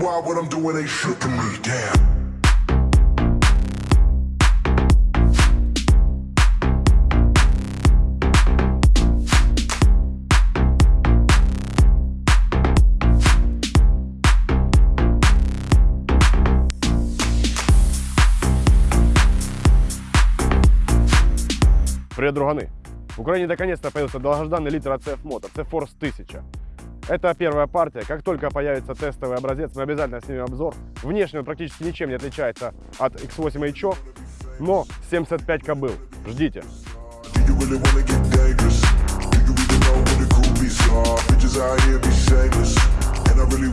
hard, what I'm doing ain't shit me. Damn. Привет, друганы! В Украине наконец-то появился долгожданный литр от CF Moto, C-Force 1000. Это первая партия. Как только появится тестовый образец, мы обязательно снимем обзор. Внешне он практически ничем не отличается от X8 HO, но 75 кобыл. Ждите.